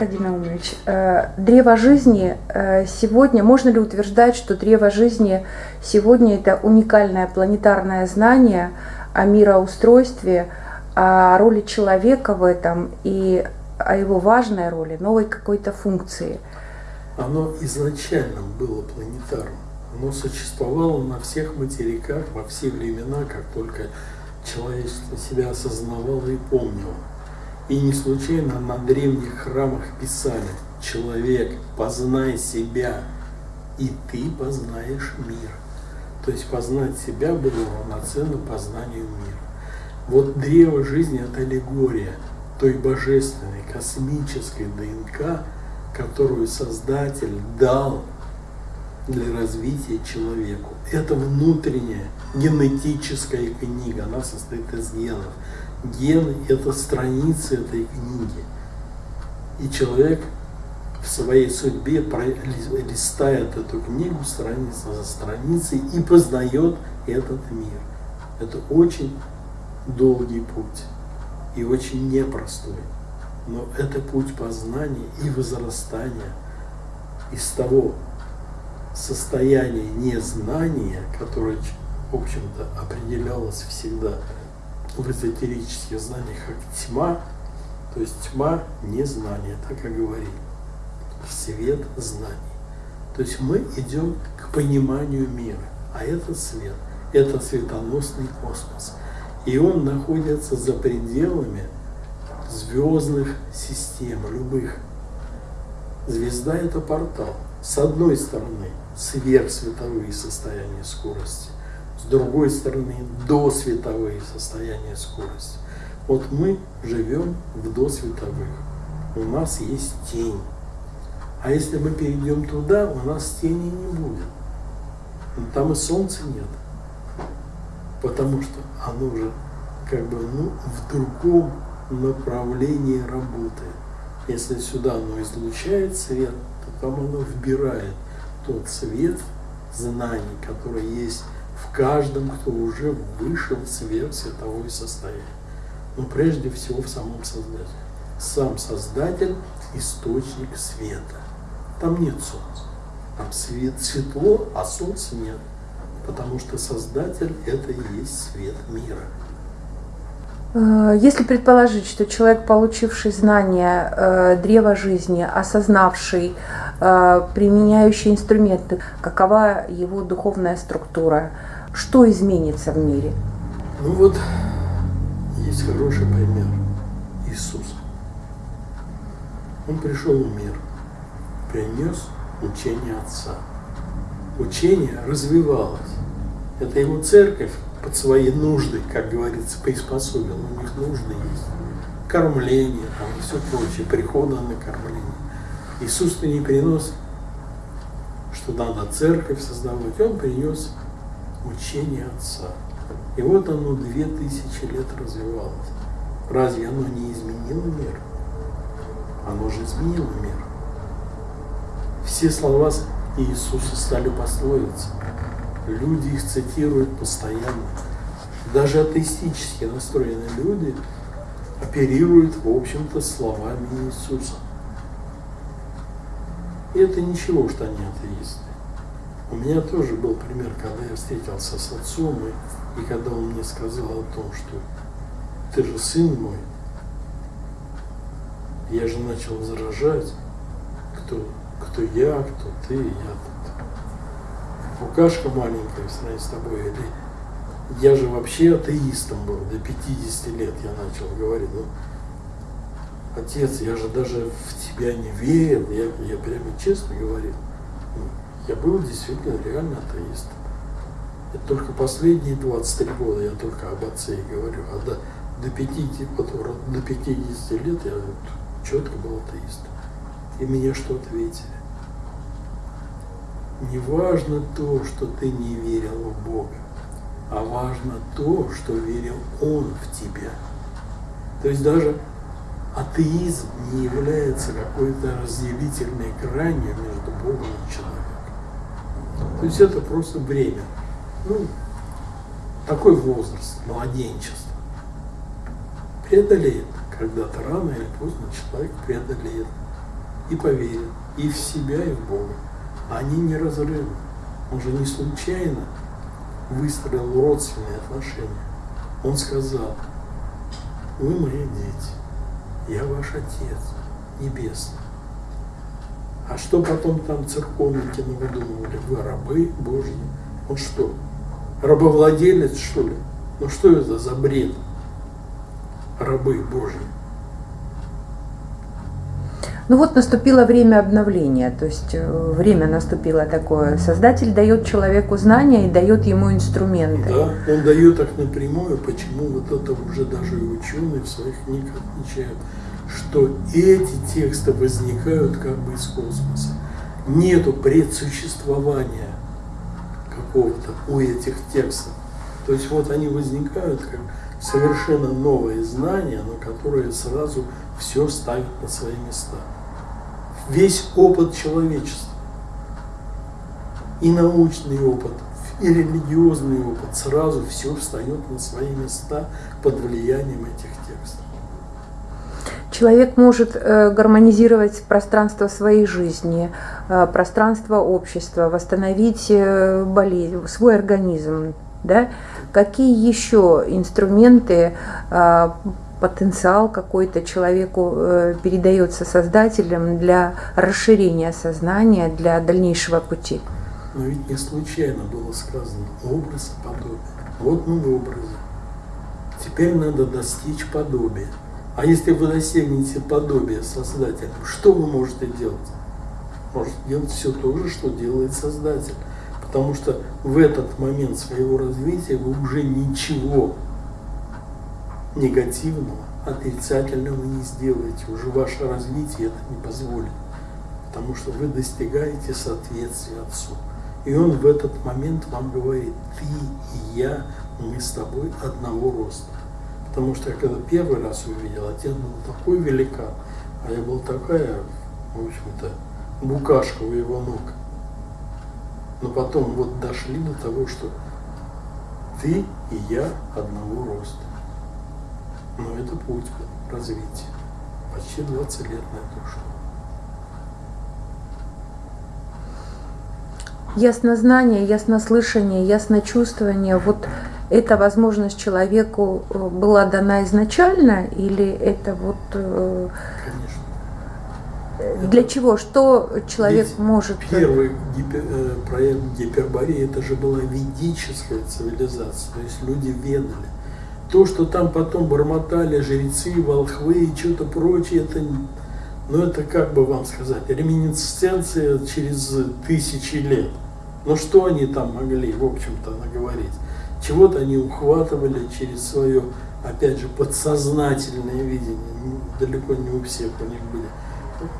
Аркадий Наумович, э, древо жизни э, сегодня, можно ли утверждать, что древо жизни сегодня это уникальное планетарное знание о мироустройстве, о роли человека в этом и о его важной роли, новой какой-то функции? Оно изначально было планетарным. Оно существовало на всех материках во все времена, как только человечество себя осознавало и помнило. И не случайно на древних храмах писали «Человек, познай себя, и ты познаешь мир». То есть познать себя было равноценно познанию мира. Вот древо жизни – это аллегория той божественной, космической ДНК, которую Создатель дал для развития человеку. Это внутренняя генетическая книга, она состоит из генов. Гены – это страницы этой книги. И человек в своей судьбе листает эту книгу страница за страницей и познает этот мир. Это очень долгий путь и очень непростой. Но это путь познания и возрастания из того состояния незнания, которое, в общем-то, определялось всегда в эзотерических знаниях как тьма, то есть тьма незнания, так и говорили, свет знаний. То есть мы идем к пониманию мира, а это свет, это светоносный космос. И он находится за пределами звездных систем, любых. Звезда – это портал. С одной стороны, сверхсветовые состояния скорости, с другой стороны, досветовые состояния скорости. Вот мы живем в досветовых. У нас есть тень. А если мы перейдем туда, у нас тени не будет. Там и солнца нет потому что оно уже как бы ну, в другом направлении работает. Если сюда оно излучает свет, то там оно вбирает тот свет знаний, который есть в каждом, кто уже вышел в сверхсветовое состояние. Но прежде всего в самом Создателе. Сам Создатель – источник света. Там нет солнца. Там свет, светло, а солнца нет потому что Создатель – это и есть свет мира. Э, если предположить, что человек, получивший знания э, древа жизни, осознавший, э, применяющий инструменты, какова его духовная структура, что изменится в мире? Ну вот, есть хороший пример. Иисус. Он пришел в мир, принес учение Отца. Учение развивалось. Это его церковь под свои нужды, как говорится, приспособила. У них нужды есть. Кормление там, и все прочее, прихода на кормление. Иисус-то не принес, что надо церковь создавать. Он принес учение Отца. И вот оно две тысячи лет развивалось. Разве оно не изменило мир? Оно же изменило мир. Все слова Иисуса стали пословицами. Люди их цитируют постоянно. Даже атеистически настроенные люди оперируют, в общем-то, словами Иисуса. И это ничего, что они атеисты. У меня тоже был пример, когда я встретился с отцом, и, и когда он мне сказал о том, что ты же сын мой, я же начал возражать, кто, кто я, кто ты, я букашка маленькая в сравнении с тобой, или я же вообще атеистом был, до 50 лет я начал говорить, ну, отец, я же даже в тебя не верил, я, я прямо честно говорил, ну, я был действительно реально атеистом. Это только последние 23 года я только об отце и говорю, а до, до, 50, вот, до 50 лет я четко был атеистом. И мне что ответили? Не важно то, что ты не верил в Бога, а важно то, что верил Он в тебя. То есть даже атеизм не является какой-то разделительной гранью между Богом и человеком. То есть это просто время. Ну, такой возраст, младенчество. Преодолеет. Когда-то рано или поздно человек преодолеет и поверит и в себя, и в Бога. Они неразрывны. Он же не случайно выстроил родственные отношения. Он сказал, вы мои дети, я ваш Отец Небесный. А что потом там церковники навыдумывали? Вы рабы Божьи. Он что, рабовладелец, что ли? Ну что это за бред? Рабы Божьи. Ну вот наступило время обновления, то есть э, время наступило такое. Создатель дает человеку знания и дает ему инструменты. Да, он дает их напрямую, почему вот это уже даже и ученые в своих книгах отмечают, что эти тексты возникают как бы из космоса. Нету предсуществования какого-то у этих текстов. То есть вот они возникают как совершенно новые знания, но которые сразу все ставят на свои места весь опыт человечества. И научный опыт, и религиозный опыт. Сразу все встает на свои места под влиянием этих текстов. Человек может э, гармонизировать пространство своей жизни, э, пространство общества, восстановить э, болезнь, свой организм. Да? Какие еще инструменты потенциал какой-то человеку э, передается создателем для расширения сознания, для дальнейшего пути. Но ведь не случайно было сказано образ подобие. Вот мы в образе. Теперь надо достичь подобия. А если вы достигнете подобия Создателя, что вы можете делать? Можете делать все то же, что делает Создатель. Потому что в этот момент своего развития вы уже ничего негативного, отрицательного не сделаете. Уже ваше развитие это не позволит. Потому что вы достигаете соответствия Отцу. И Он в этот момент вам говорит, ты и я, мы с тобой одного роста. Потому что я когда первый раз увидел, отец был такой великан, а я был такая, в общем-то, букашка у его ног. Но потом вот дошли до того, что ты и я одного роста. Но это путь развития. Почти 20 лет на это ушло. Яснознание, яснослышание, ясночувствование, вот эта возможность человеку э, была дана изначально или это вот... Э, Конечно. Для это чего? Что человек Ведь может... Первый гипер, э, проект Гипербореи, это же была ведическая цивилизация, то есть люди ведали то, что там потом бормотали жрецы, волхвы и что-то прочее, это, ну это как бы вам сказать, реминесценция через тысячи лет. Но что они там могли, в общем-то, наговорить? Чего-то они ухватывали через свое, опять же, подсознательное видение. Далеко не у всех у них были,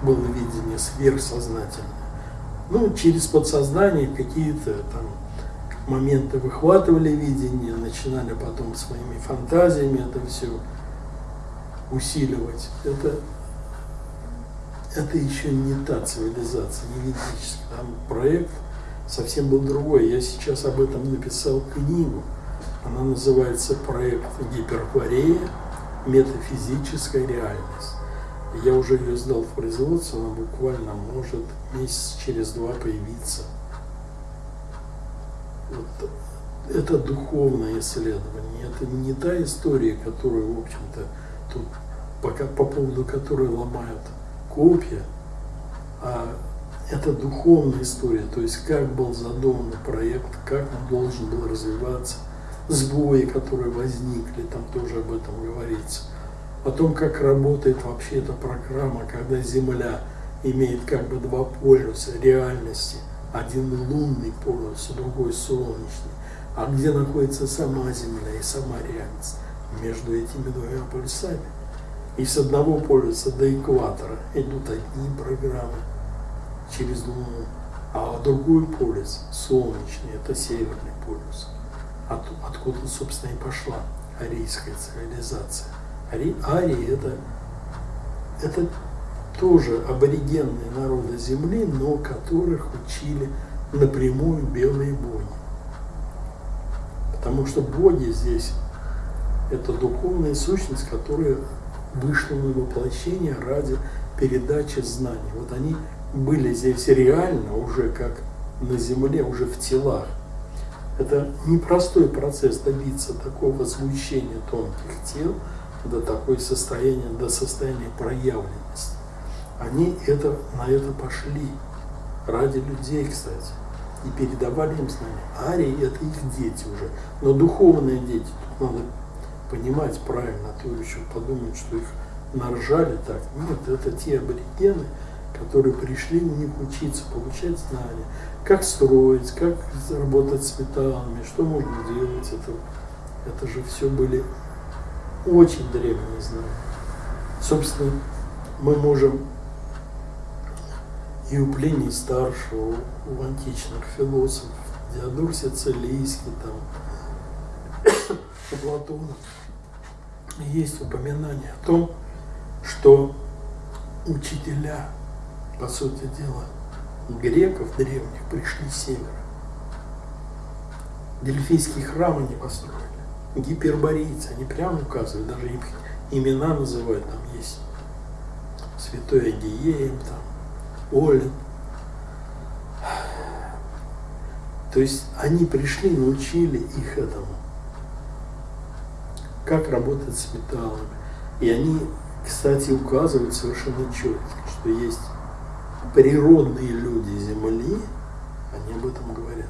было видение сверхсознательное. Ну, через подсознание какие-то там моменты выхватывали видение, начинали потом своими фантазиями это все усиливать. Это, это еще не та цивилизация, не ведическая. Там проект совсем был другой. Я сейчас об этом написал книгу. Она называется «Проект Гиперкорея. Метафизическая реальность». Я уже ее сдал в производство, она буквально может месяц через два появиться – вот, это духовное исследование, это не та история, которую, в общем-то, тут пока, по поводу которой ломают копья, а это духовная история, то есть как был задуман проект, как он должен был развиваться, сбои, которые возникли, там тоже об этом говорится, том, как работает вообще эта программа, когда Земля имеет как бы два полюса реальности – один лунный полюс, другой солнечный. А где находится сама Земля и сама реальность? Между этими двумя полюсами. И с одного полюса до экватора идут одни программы через Луну, а другой полюс, солнечный, это северный полюс. От, откуда, собственно, и пошла арийская цивилизация. Ари, Арии это, это тоже аборигенные народы Земли, но которых учили напрямую белые боги. Потому что боги здесь – это духовная сущность, которая вышла на воплощение ради передачи знаний. Вот они были здесь реально уже как на земле, уже в телах. Это непростой процесс добиться такого звучения тонких тел до такой состояния, до состояния проявленности. Они это, на это пошли ради людей, кстати, и передавали им знания. Арии – это их дети уже, но духовные дети, тут надо понимать правильно, а то еще подумают, что их наржали так. Нет, это те аборигены, которые пришли у них учиться, получать знания, как строить, как работать с металлами, что можно делать. Это, это же все были очень древние знания. Собственно, мы можем и у Плиния Старшего, у античных философов, Диодор Сицилийский, там, у Платона, есть упоминание о том, что учителя, по сути дела, греков древних пришли с севера. Дельфийские храмы не построили. Гиперборейцы, они прямо указывают, даже их имена называют, там есть Святой Агиеем, там, Олин. То есть они пришли, научили их этому, как работать с металлами. И они, кстати, указывают совершенно четко, что есть природные люди Земли, они об этом говорят.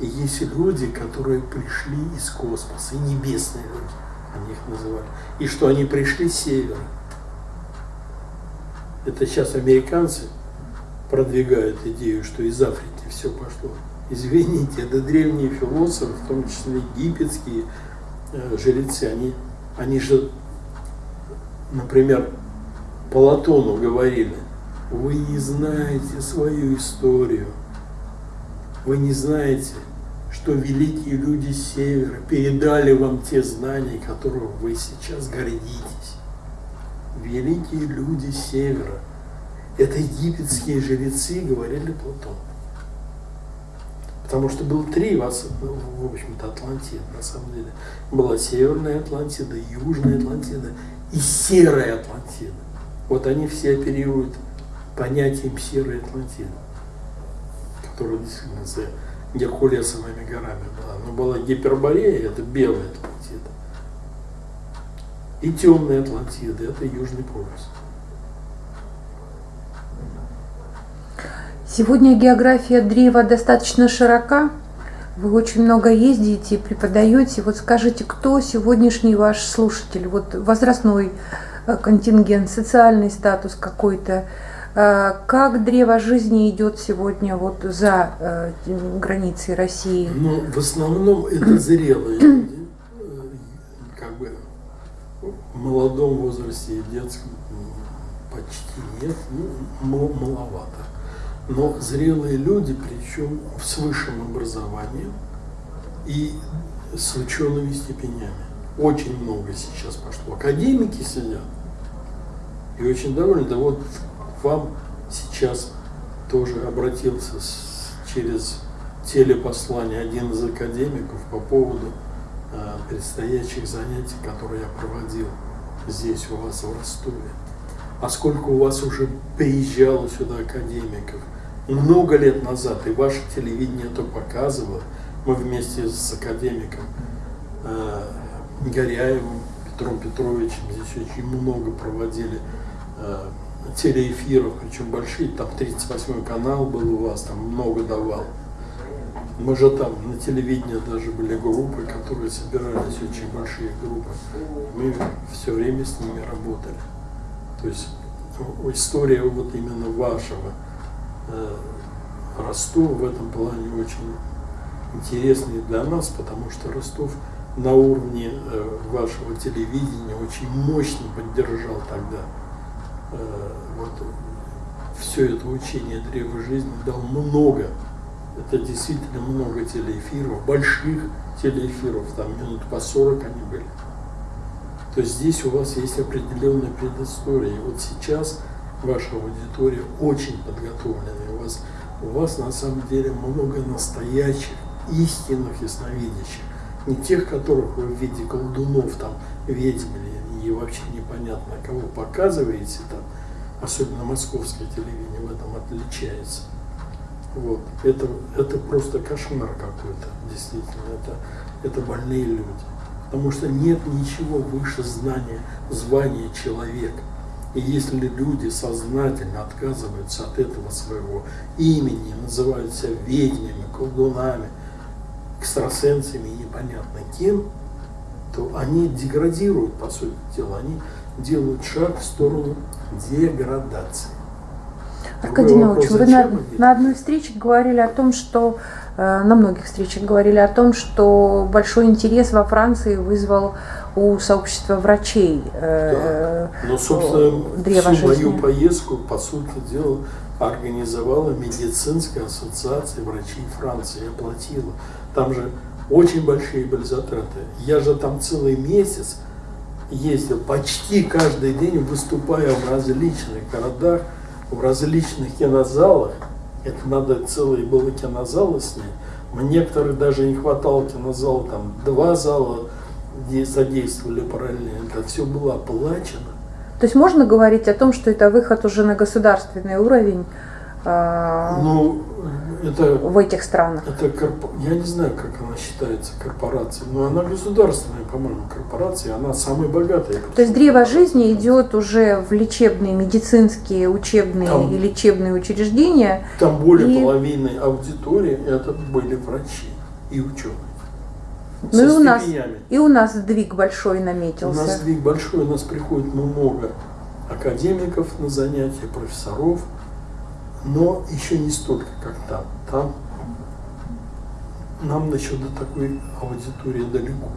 И есть люди, которые пришли из космоса, и небесные люди, они их называли. И что они пришли с севера. Это сейчас американцы продвигают идею, что из Африки все пошло. Извините, это древние философы, в том числе египетские э, жрецы, они, они же, например, Платону говорили, вы не знаете свою историю. Вы не знаете, что великие люди Севера передали вам те знания, которых вы сейчас гордитесь. Великие люди Севера. Это египетские жрецы, говорили Платон. Потому что было три, в общем-то, Атлантиды, на самом деле. Была Северная Атлантида, Южная Атлантида и Серая Атлантида. Вот они все оперируют понятием серой Атлантиды, которая действительно за Геркулесовыми горами была. Но была Гиперборея, это белая Атлантида. И темная Атлантида, это Южный полюс. Сегодня география древа достаточно широка. Вы очень много ездите преподаете. Вот скажите, кто сегодняшний ваш слушатель? Вот возрастной э, контингент, социальный статус какой-то, Э, как древо жизни идет сегодня вот за э, границей России? Ну, в основном это зрелые люди, э, как бы в молодом возрасте и детском почти нет, ну, маловато. Но зрелые люди, причем с высшим образованием и с учеными степенями. Очень много сейчас пошло. Академики сидят и очень довольны. Да вот вам сейчас тоже обратился с, через телепослание один из академиков по поводу э, предстоящих занятий, которые я проводил здесь у вас в Ростове. А сколько у вас уже приезжало сюда академиков? Много лет назад, и ваше телевидение это показывало, мы вместе с академиком э, Горяевым, Петром Петровичем здесь очень много проводили э, телеэфиров, причем большие, там 38 канал был у вас, там много давал. Мы же там на телевидении даже были группы, которые собирались, очень большие группы. Мы все время с ними работали. То есть история вот именно вашего э, Ростова в этом плане очень интересная для нас, потому что Ростов на уровне э, вашего телевидения очень мощно поддержал тогда Э, вот все это учение древа жизни дал много. Это действительно много телеэфиров, больших телеэфиров, там минут по 40 они были. То здесь у вас есть определенная предыстория. И вот сейчас ваша аудитория очень подготовленная. У вас, у вас на самом деле много настоящих, истинных ясновидящих. Не тех, которых вы в виде колдунов, там, ведьм или вообще непонятно, кого показываете там, особенно московское телевидение в этом отличается. Вот. Это, это просто кошмар какой-то, действительно. Это, это больные люди. Потому что нет ничего выше знания, звания человека. И если люди сознательно отказываются от этого своего имени, называют себя ведьмами, колдунами, экстрасенсами непонятно кем, то они деградируют, по сути дела, они делают шаг в сторону деградации. Аркадий вы на, на одной встрече говорили о том, что э, на многих встречах говорили о том, что большой интерес во Франции вызвал у сообщества врачей э, да. Но, собственно, всю жизни. мою поездку, по сути дела, организовала медицинская ассоциация врачей Франции, оплатила. Там же очень большие были затраты. Я же там целый месяц ездил, почти каждый день выступая в различных городах, в различных кинозалах. Это надо целые было кинозалы снять. Некоторых даже не хватало кинозала, там два зала задействовали параллельно. Это все было оплачено. То есть можно говорить о том, что это выход уже на государственный уровень? А, ну, это, в этих странах? Это корп... Я не знаю, как она считается корпорацией, но она государственная, по-моему, корпорация, она самая богатая. То есть древо жизни идет уже в лечебные, медицинские, учебные там, и лечебные учреждения. Там более и... половины аудитории это были врачи и ученые. Ну и у, нас, и у нас сдвиг большой наметился. У нас сдвиг большой, у нас приходит много академиков на занятия, профессоров, но еще не столько, как там. Там нам еще до такой аудитории далеко.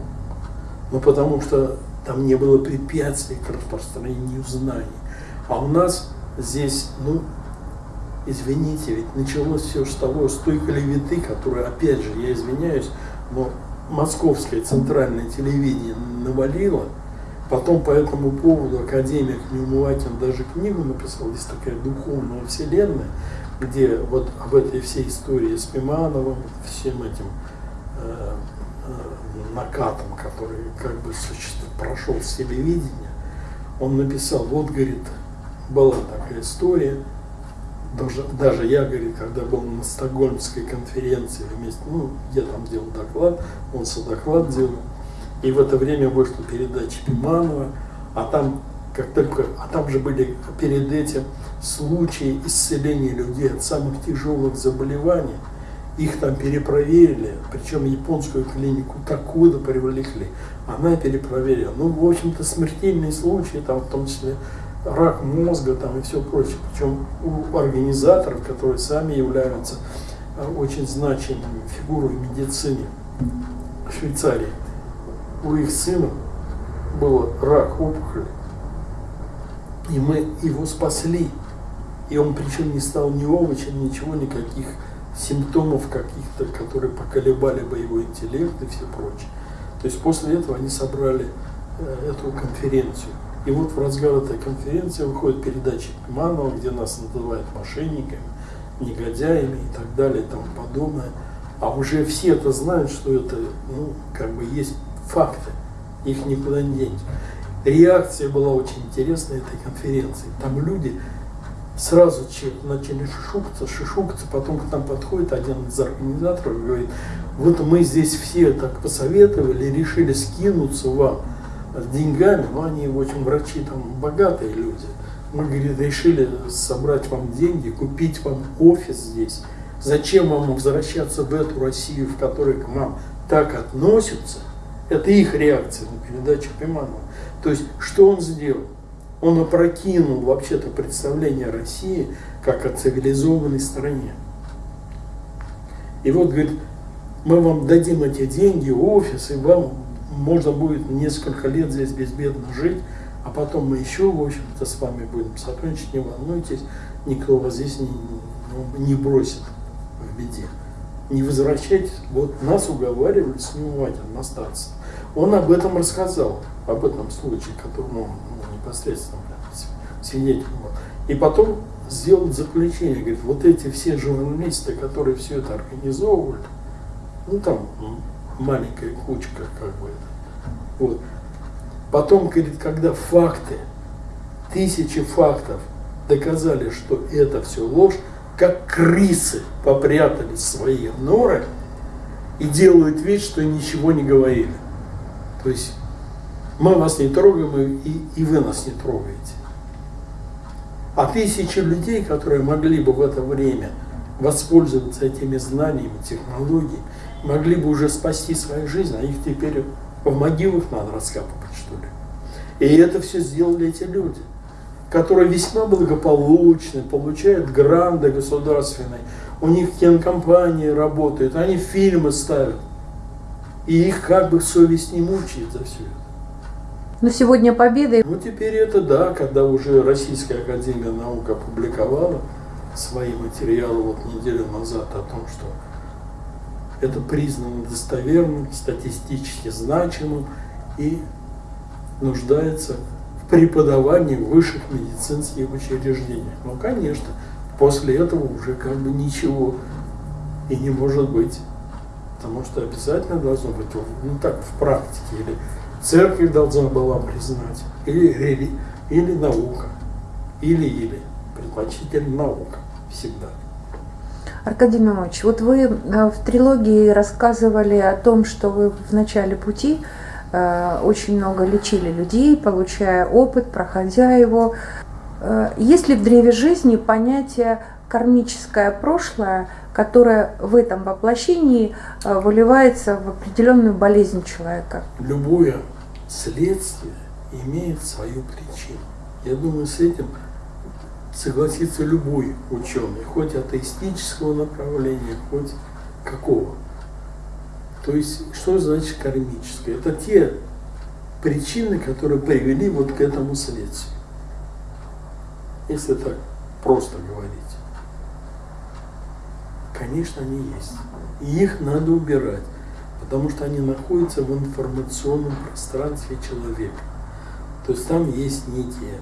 Ну, потому что там не было препятствий к распространению знаний. А у нас здесь, ну, извините, ведь началось все с того, с той клеветы, которая, опять же, я извиняюсь, но московское центральное телевидение навалило, Потом по этому поводу академик Неумывакин даже книгу написал, есть такая духовная вселенная, где вот об этой всей истории с Пимановым, всем этим э, э, накатом, который как бы существует, прошел с телевидения, он написал, вот, говорит, была такая история, даже, даже я, говорит, когда был на Стокгольмской конференции вместе, ну, я там делал доклад, он содоклад делал, и в это время вышла передача Пиманова, а там, как только, а там же были перед этим случаи исцеления людей от самых тяжелых заболеваний. Их там перепроверили, причем японскую клинику Такуда привлекли. Она перепроверила. Ну, в общем-то, смертельные случаи, там, в том числе рак мозга там, и все прочее. Причем у организаторов, которые сами являются э, очень значимыми фигурой в медицине Швейцарии у их сына был рак опухоли, и мы его спасли. И он причем не стал ни овощем, ничего, никаких симптомов каких-то, которые поколебали бы его интеллект и все прочее. То есть после этого они собрали э, эту конференцию. И вот в разгар этой конференции выходит передача Пиманова, где нас называют мошенниками, негодяями и так далее и тому подобное. А уже все это знают, что это, ну, как бы есть факты, их никуда не денешь. Реакция была очень интересная этой конференции. Там люди сразу начали шишукаться, шишукаться, потом к нам подходит один из организаторов и говорит, вот мы здесь все так посоветовали, решили скинуться вам деньгами, но они, в общем, врачи там богатые люди. Мы, говорит, решили собрать вам деньги, купить вам офис здесь. Зачем вам возвращаться в эту Россию, в которой к вам так относятся? Это их реакция на передачу Пиманова. То есть, что он сделал? Он опрокинул вообще-то представление России как о цивилизованной стране. И вот, говорит, мы вам дадим эти деньги, офис, и вам можно будет несколько лет здесь безбедно жить, а потом мы еще, в общем-то, с вами будем сотрудничать, не волнуйтесь, никто вас здесь не, не бросит в беде. Не возвращайтесь. Вот нас уговаривали с Неумывателем остаться. Он об этом рассказал, об этом случае, которому ну, непосредственно свидетель был. И потом сделал заключение, говорит, вот эти все журналисты, которые все это организовывали, ну там маленькая кучка как бы это, вот, Потом, говорит, когда факты, тысячи фактов доказали, что это все ложь, как крысы попрятались в свои норы и делают вид, что ничего не говорили. То есть мы вас не трогаем, и, и вы нас не трогаете. А тысячи людей, которые могли бы в это время воспользоваться этими знаниями, технологиями, могли бы уже спасти свою жизнь, а их теперь в могилах надо раскапывать, что ли. И это все сделали эти люди, которые весьма благополучны, получают гранды государственные, у них кинокомпании работают, они фильмы ставят. И их как бы совесть не мучает за все это. Но сегодня победа. Ну теперь это да, когда уже Российская Академия Наук опубликовала свои материалы вот неделю назад о том, что это признано достоверным, статистически значимым и нуждается в преподавании в высших медицинских учреждениях. Ну, конечно, после этого уже как бы ничего и не может быть. Потому что обязательно должно быть, ну так, в практике, или церковь должна была признать, или, или, или наука, или-или, предпочтительно наука всегда. Аркадий Миронович, вот вы э, в трилогии рассказывали о том, что вы в начале пути э, очень много лечили людей, получая опыт, проходя его. Э, есть ли в древе жизни понятие кармическое прошлое, которое в этом воплощении выливается в определенную болезнь человека? Любое следствие имеет свою причину. Я думаю, с этим согласится любой ученый, хоть атеистического направления, хоть какого. То есть, что значит кармическое? Это те причины, которые привели вот к этому следствию. Если так просто говорить. Конечно, они есть. И их надо убирать, потому что они находятся в информационном пространстве человека. То есть там есть некие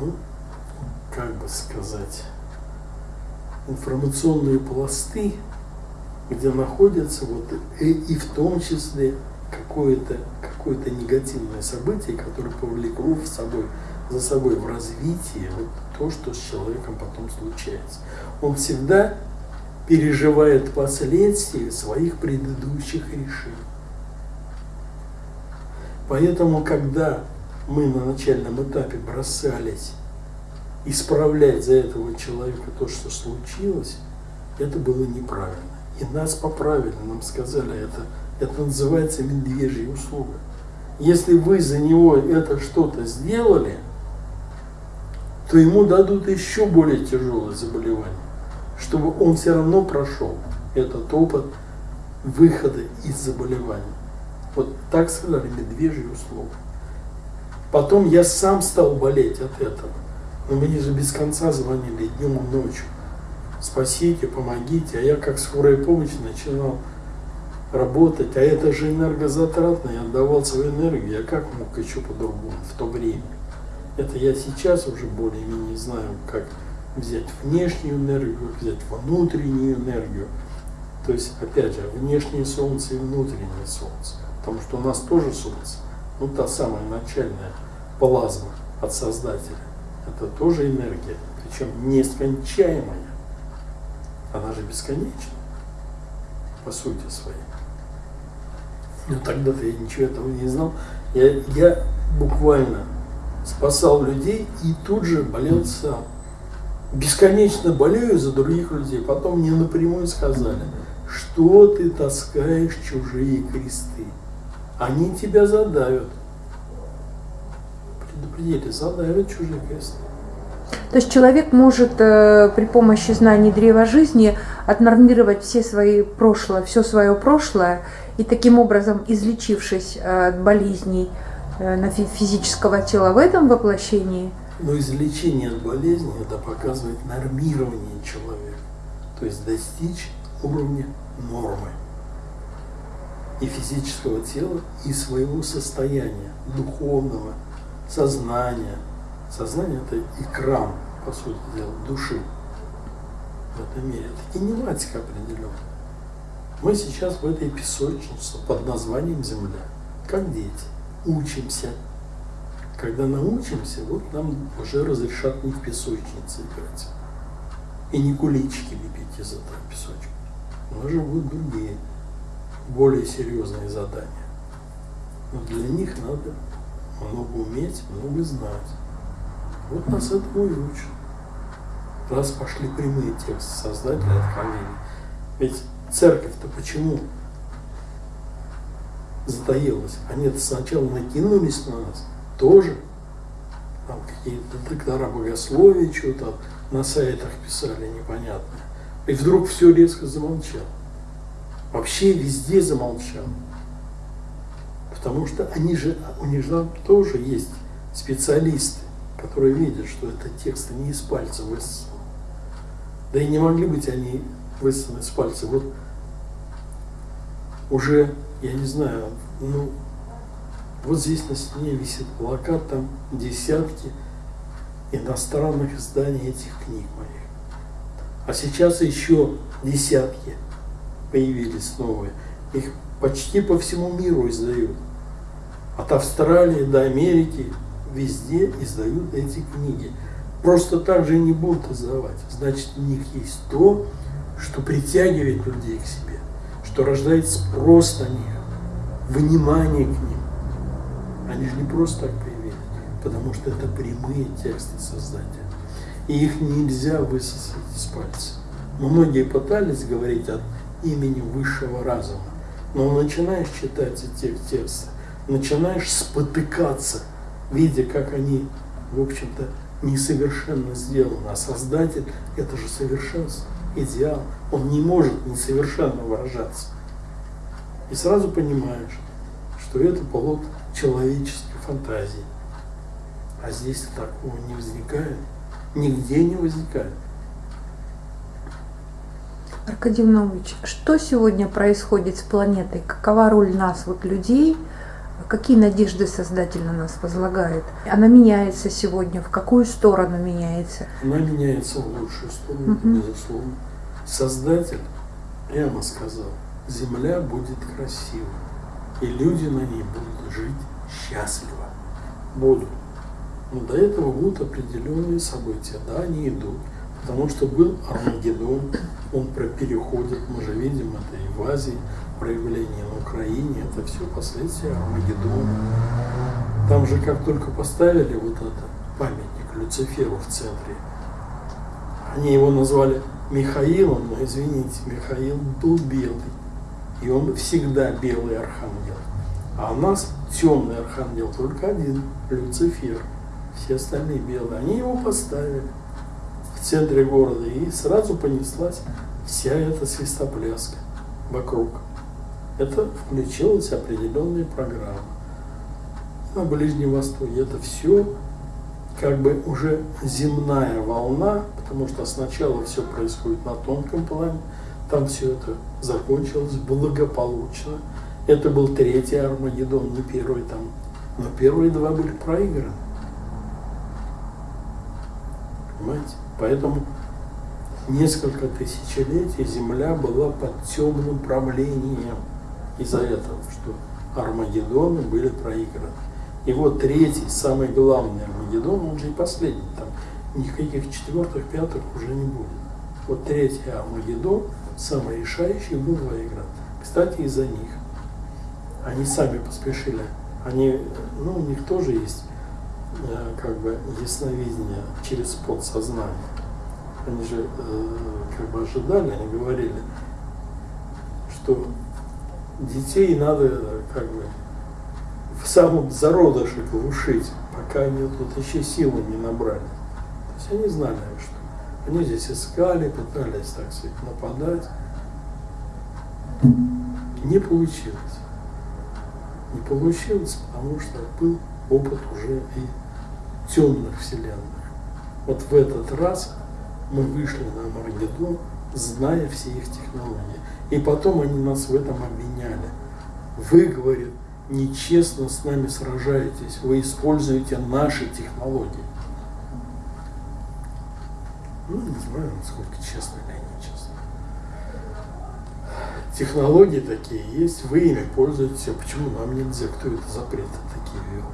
ну, как бы сказать, информационные пласты, где находятся вот и, и в том числе какое-то какое, -то, негативное событие, которое повлекло в собой, за собой в развитии вот то, что с человеком потом случается. Он всегда переживает последствия своих предыдущих решений. Поэтому, когда мы на начальном этапе бросались исправлять за этого человека то, что случилось, это было неправильно. И нас поправили, нам сказали, это, это называется медвежья услуга. Если вы за него это что-то сделали, то ему дадут еще более тяжелое заболевание, чтобы он все равно прошел этот опыт выхода из заболевания. Вот так сказали, медвежья услуга. Потом я сам стал болеть от этого. Но мне же без конца звонили днем и ночью. Спасите, помогите. А я как скорая помощь начинал работать. А это же энергозатратно. Я отдавал свою энергию. Я как мог еще по-другому в то время? Это я сейчас уже более-менее знаю, как взять внешнюю энергию, взять внутреннюю энергию. То есть, опять же, внешнее солнце и внутреннее солнце. Потому что у нас тоже солнце. Ну, та самая начальная плазма от Создателя это тоже энергия, причем нескончаемая. Она же бесконечна, по сути своей. Но тогда-то я ничего этого не знал. Я, я буквально спасал людей и тут же болел сам. Бесконечно болею за других людей. Потом мне напрямую сказали, что ты таскаешь чужие кресты. Они тебя задавят предупредили, задавят чужие кресты. То есть человек может э, при помощи знаний древа жизни отнормировать все свои прошлое, все свое прошлое, и таким образом, излечившись э, от болезней э, физического тела в этом воплощении. Но излечение от болезни это показывает нормирование человека, то есть достичь уровня нормы и физического тела, и своего состояния духовного, сознание. Сознание – это экран, по сути дела, души в этом мире. Это кинематика определенная. Мы сейчас в этой песочнице под названием Земля, как дети. учимся. Когда научимся, вот нам уже разрешат не в песочнице играть. И не кулички лепить из этого песочка. У нас же будут другие, более серьезные задания. Но для них надо много уметь, много знать. Вот нас этому и учат. Раз пошли прямые тексты создателя откровений. Ведь церковь-то почему затаилась? Они сначала накинулись на нас, тоже. Там какие-то доктора богословия что-то на сайтах писали непонятно. И вдруг все резко замолчало. Вообще везде замолчал. Потому что они же, у них же тоже есть специалисты, которые видят, что это тексты не из пальца высосаны. Да и не могли быть они высосаны с пальца. Вот уже, я не знаю, ну, вот здесь на стене висит плакат, там десятки иностранных изданий этих книг моих. А сейчас еще десятки появились новые. Их почти по всему миру издают. От Австралии до Америки везде издают эти книги. Просто так же не будут издавать. Значит, у них есть то, что притягивает людей к себе, что рождает спрос на них, внимание к ним. Они же не просто так появились, потому что это прямые тексты Создателя. И их нельзя высосать из пальца. Многие пытались говорить от имени высшего разума, но начинаешь читать эти тексты, начинаешь спотыкаться, видя, как они, в общем-то, несовершенно сделаны. А Создатель – это же совершенство, идеал. Он не может несовершенно выражаться. И сразу понимаешь, что это плод человеческой фантазии. А здесь такого не возникает, нигде не возникает. Аркадий Нович, что сегодня происходит с планетой? Какова роль нас, вот людей? Какие надежды Создатель на нас возлагает? Она меняется сегодня, в какую сторону меняется? Она меняется в лучшую сторону, угу. безусловно. Создатель прямо сказал, Земля будет красива, и люди на ней будут жить счастливо. Будут. Но до этого будут определенные события. Да, они идут. Потому что был Армагеддон, он переходит, мы же видим это и в Азии, проявление на Украине, это все последствия Армагеддона. Там же как только поставили вот этот памятник Люциферу в центре, они его назвали Михаилом, но извините, Михаил был белый. И он всегда белый архангел. А у нас темный архангел только один, Люцифер. Все остальные белые. Они его поставили в центре города, и сразу понеслась вся эта свистопляска вокруг. Это включилась определенная программа. На Ближнем Востоке это все как бы уже земная волна, потому что сначала все происходит на тонком плане, там все это закончилось благополучно. Это был третий Армагеддон, не первый там, но первые два были проиграны. Понимаете? Поэтому несколько тысячелетий Земля была под темным правлением из-за этого, что Армагеддоны были проиграны. И вот третий, самый главный Армагеддон, он же и последний, там никаких четвертых, пятых уже не будет. Вот третий Армагеддон, самый решающий, был проигран. Кстати, из-за них. Они сами поспешили. Они, ну, у них тоже есть Э, как бы ясновидение через подсознание. Они же э, как бы ожидали, они говорили, что детей надо как бы в самом зародыше глушить, пока они тут еще силы не набрали. То есть они знали, что они здесь искали, пытались, так сказать, нападать. Не получилось. Не получилось, потому что был опыт уже и темных вселенных. Вот в этот раз мы вышли на Маргедон, зная все их технологии. И потом они нас в этом обвиняли. Вы, говорит, нечестно с нами сражаетесь, вы используете наши технологии. Ну, не знаю, насколько честно или нечестно. Технологии такие есть, вы ими пользуетесь, а почему нам нельзя? Кто это запреты такие? вел.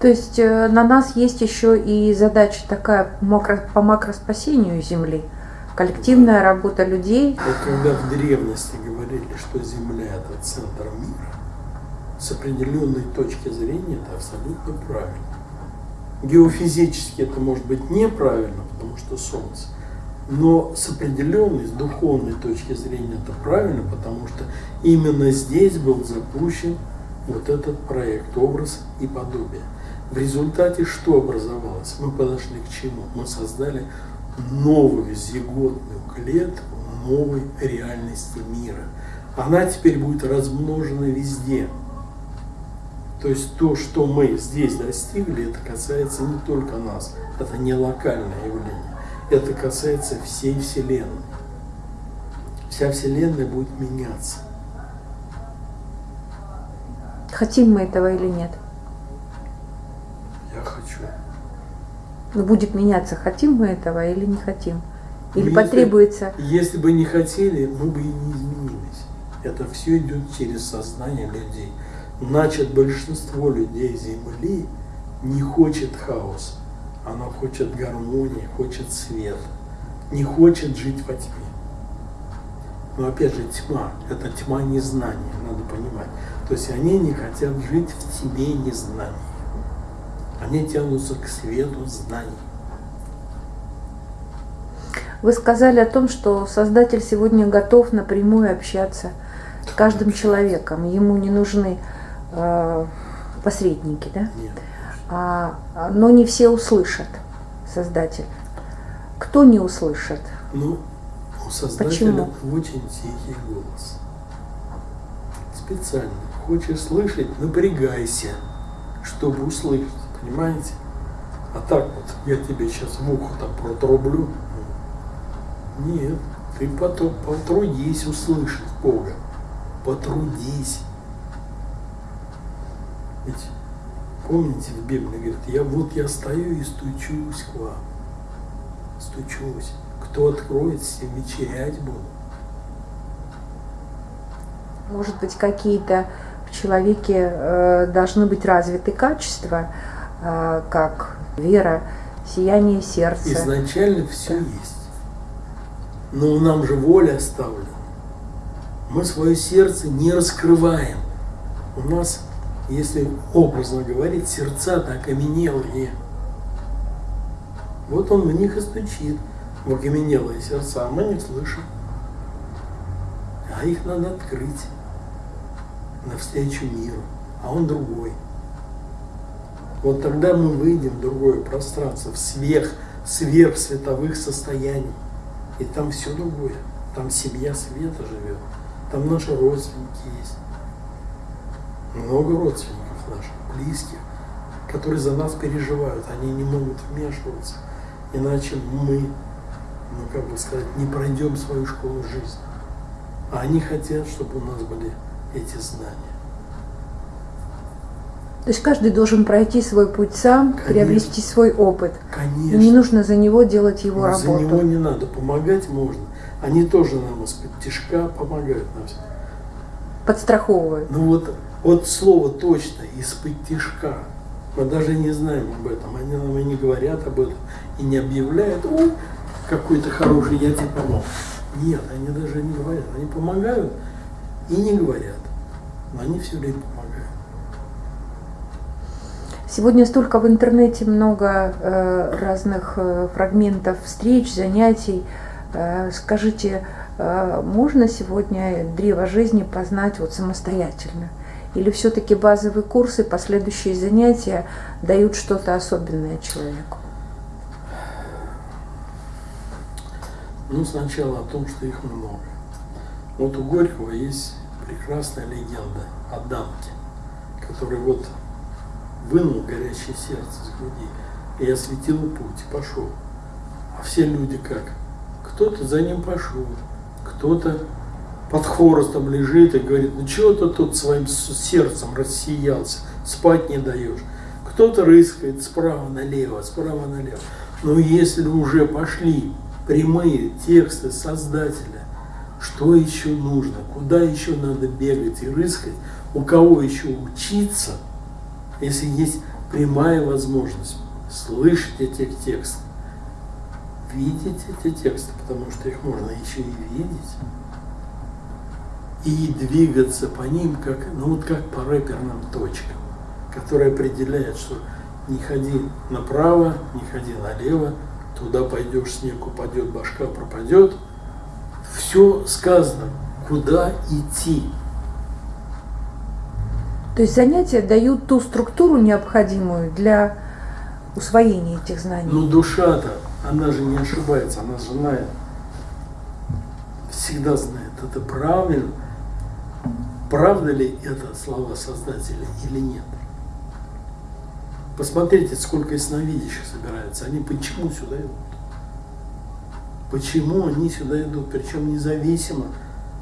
То есть э, на нас есть еще и задача такая по макроспасению Земли, коллективная да. работа людей. Вот когда в древности говорили, что Земля это центр мира, с определенной точки зрения это абсолютно правильно. Геофизически это может быть неправильно, потому что Солнце. Но с определенной, с духовной точки зрения это правильно, потому что именно здесь был запущен вот этот проект «Образ и подобие». В результате что образовалось? Мы подошли к чему? Мы создали новую зиготную клетку новой реальности мира. Она теперь будет размножена везде. То есть то, что мы здесь достигли, это касается не только нас. Это не локальное явление. Это касается всей Вселенной. Вся Вселенная будет меняться. Хотим мы этого или нет? Я хочу. Но ну, будет меняться, хотим мы этого или не хотим? Или ну, потребуется... Если, если бы не хотели, мы бы и не изменились. Это все идет через сознание людей. Значит, большинство людей Земли не хочет хаоса. Она хочет гармонии, хочет света. Не хочет жить во тьме. Но опять же, тьма – это тьма незнания, надо понимать. То есть они не хотят жить в тьме незнания. Они тянутся к свету знаний. Вы сказали о том, что Создатель сегодня готов напрямую общаться с каждым человеком. Ему не нужны посредники, да? Нет. А, но не все услышат Создатель. Кто не услышит? Ну, у Создателя Почему? очень тихий голос. Специально. Хочешь слышать, напрягайся, чтобы услышать. Понимаете? А так вот, я тебе сейчас в ухо там протрублю. Нет, ты потом потрудись услышать Бога. Потрудись. Ведь помните в Библии говорит, я вот я стою и стучусь к вам. Стучусь. Кто откроет, с тем вечерять буду. Может быть, какие-то в человеке э, должны быть развиты качества, э, как вера, сияние сердца. Изначально все есть. Но нам же воля оставлена. Мы свое сердце не раскрываем. У нас, если образно говорить, сердца так окаменелые. Вот он в них и стучит, в окаменелые сердца, а мы не слышим. А их надо открыть навстречу миру, а он другой. Вот тогда мы выйдем в другое пространство, в сверх, сверхсветовых состояний. И там все другое. Там семья света живет. Там наши родственники есть. Много родственников наших, близких, которые за нас переживают. Они не могут вмешиваться. Иначе мы, ну как бы сказать, не пройдем свою школу жизни. А они хотят, чтобы у нас были эти знания. То есть каждый должен пройти свой путь сам, Конечно. приобрести свой опыт. Конечно. И не нужно за него делать его Но работу. За него не надо, помогать можно. Они тоже нам из-под тяжка помогают нам. Подстраховывают. Ну вот, вот слово точно, из-под тяжка. Мы даже не знаем об этом. Они нам и не говорят об этом. И не объявляют, о, какой-то хороший, я тебе помог. Нет, они даже не говорят. Они помогают и не говорят. Но они все время помогают. Сегодня столько в интернете много э, разных э, фрагментов встреч, занятий. Э, скажите, э, можно сегодня древо жизни познать вот самостоятельно? Или все-таки базовые курсы, последующие занятия дают что-то особенное человеку? Ну, сначала о том, что их много. Вот у Горького есть прекрасная легенда о Данте, который вот вынул горящее сердце с груди и осветил путь, пошел. А все люди как? Кто-то за ним пошел, кто-то под хворостом лежит и говорит, ну чего ты тут своим сердцем рассиялся, спать не даешь. Кто-то рыскает справа налево, справа налево. Но если уже пошли прямые тексты Создателя, что еще нужно, куда еще надо бегать и рыскать, у кого еще учиться, если есть прямая возможность слышать эти тексты, видеть эти тексты, потому что их можно еще и видеть, и двигаться по ним, как, ну вот как по рэперным точкам, которые определяют, что не ходи направо, не ходи налево, туда пойдешь, снег упадет, башка пропадет. Все сказано, куда идти. То есть занятия дают ту структуру необходимую для усвоения этих знаний. Но душа-то, она же не ошибается, она же знает. Всегда знает, это правильно. Правда ли это слова Создателя или нет? Посмотрите, сколько ясновидящих собирается. Они почему сюда идут? Почему они сюда идут? Причем независимо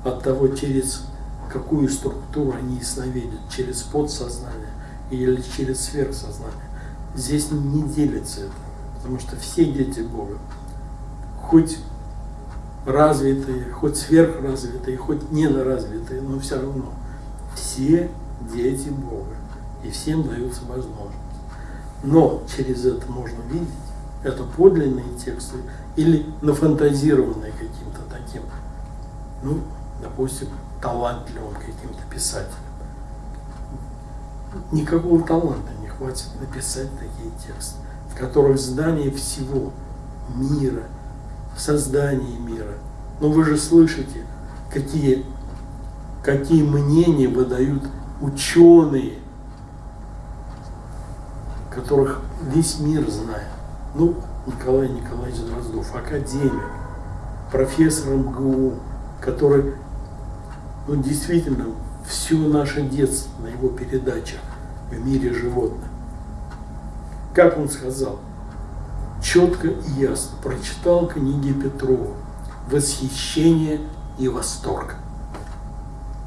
от того, через какую структуру они ясновидят, через подсознание или через сверхсознание. Здесь не делится это, потому что все дети Бога, хоть развитые, хоть сверхразвитые, хоть недоразвитые, но все равно все дети Бога, и всем даются возможность. Но через это можно видеть, это подлинные тексты или нафантазированные каким-то таким, ну, допустим, талантливым каким-то писателем. Никакого таланта не хватит написать такие тексты, в которых знание всего мира, создание мира. Но вы же слышите, какие, какие мнения выдают ученые, которых весь мир знает. Ну, Николай Николаевич Дроздов, академик, профессор МГУ, который ну, действительно все наше детство на его передачах в мире животных. Как он сказал, четко и ясно прочитал книги Петрова, восхищение и восторг.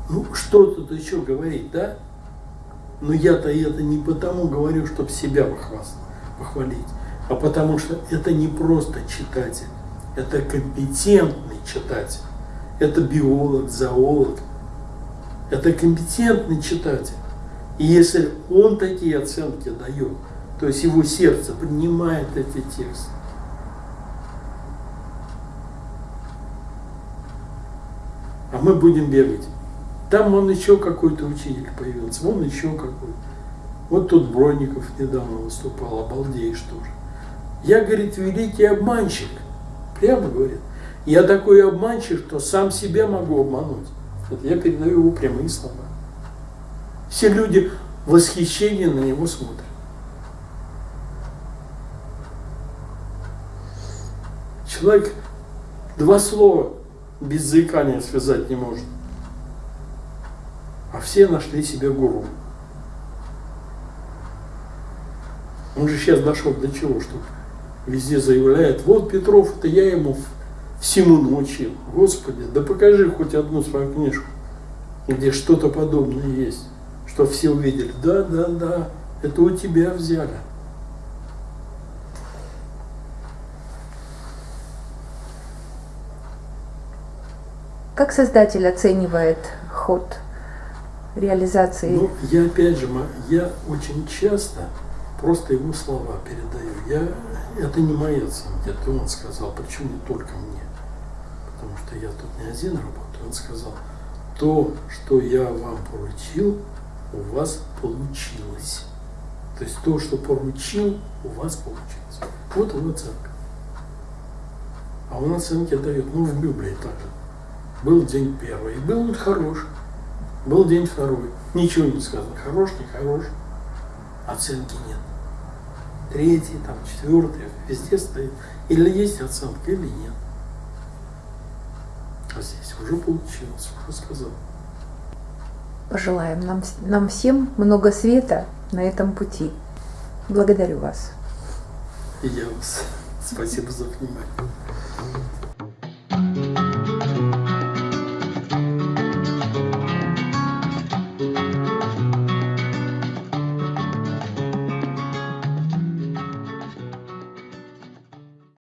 Ну, что тут еще говорить, да? Но я-то это не потому говорю, чтобы себя похвалить, а потому что это не просто читатель, это компетентный читатель, это биолог, зоолог, это компетентный читатель. И если он такие оценки дает, то есть его сердце принимает эти тексты, а мы будем бегать. Там он еще какой-то учитель появился, вон еще какой-то. Вот тут Бронников недавно выступал, обалдеешь тоже. Я, говорит, великий обманщик. Прямо говорит. Я такой обманщик, что сам себя могу обмануть. Это я передаю его прямые слова. Все люди в восхищении на него смотрят. Человек два слова без заикания связать не может. А все нашли себе гуру. Он же сейчас дошел до чего, что везде заявляет, вот Петров, это я ему всему научил. Господи, да покажи хоть одну свою книжку, где что-то подобное есть, что все увидели. Да, да, да, это у тебя взяли. Как создатель оценивает ход реализации? Ну, я опять же, я очень часто просто его слова передаю. Я, это не моя оценка, это он сказал, почему только мне. Потому что я тут не один работаю. Он сказал, то, что я вам поручил, у вас получилось. То есть то, что поручил, у вас получилось. Вот его оценка. А он оценки дает, ну, в Библии также. Был день первый, был он хороший. Был день второй. Ничего не сказано. Хорош, не хорош. Оценки нет. Третий, там, четвертый, везде стоит. Или есть оценка, или нет. А здесь уже получилось, уже сказал. Пожелаем нам, нам всем много света на этом пути. Благодарю вас. И я вас. Спасибо за внимание.